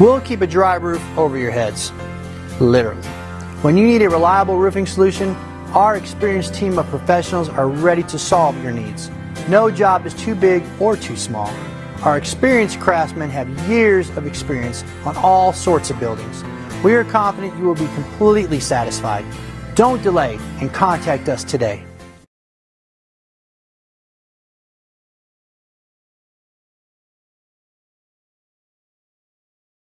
We'll keep a dry roof over your heads. Literally. When you need a reliable roofing solution, our experienced team of professionals are ready to solve your needs. No job is too big or too small. Our experienced craftsmen have years of experience on all sorts of buildings. We are confident you will be completely satisfied. Don't delay and contact us today.